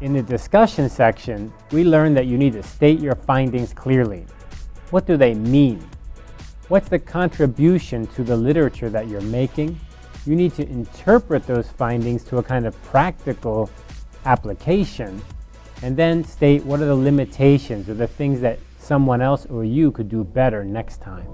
In the discussion section, we learned that you need to state your findings clearly. What do they mean? What's the contribution to the literature that you're making? You need to interpret those findings to a kind of practical application and then state what are the limitations or the things that someone else or you could do better next time.